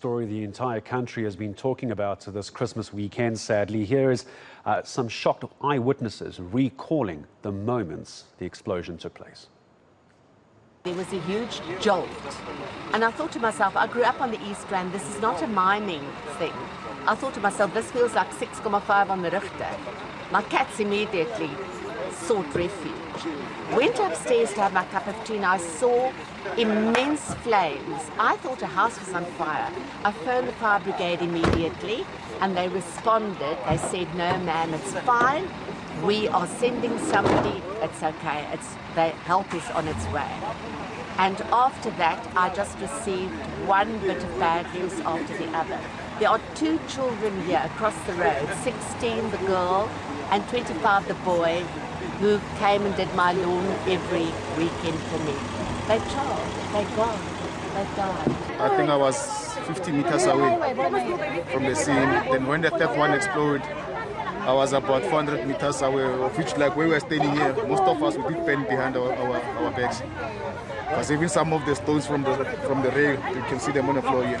story the entire country has been talking about this Christmas weekend, sadly. Here is uh, some shocked eyewitnesses recalling the moments the explosion took place. There was a huge jolt. And I thought to myself, I grew up on the East Rand, this is not a mining thing. I thought to myself, this feels like 6,5 on the Richter. My cats immediately sought refuge. Went upstairs to have my cup of tea and I saw immense flames. I thought a house was on fire. I phoned the fire brigade immediately and they responded. They said, no ma'am, it's fine. We are sending somebody. It's okay. It's, the help is on its way. And after that, I just received one bit of bad news after the other. There are two children here across the road, 16 the girl and 25 the boy, who came and did my lawn every weekend for me. They charged, they gone, they died. I think I was 50 meters away from the scene. Then when the third one exploded, I was about 400 meters away, of which like we were standing here, most of us we did pen behind our, our, our backs. Because even some of the stones from the from the rail, you can see them on the floor here.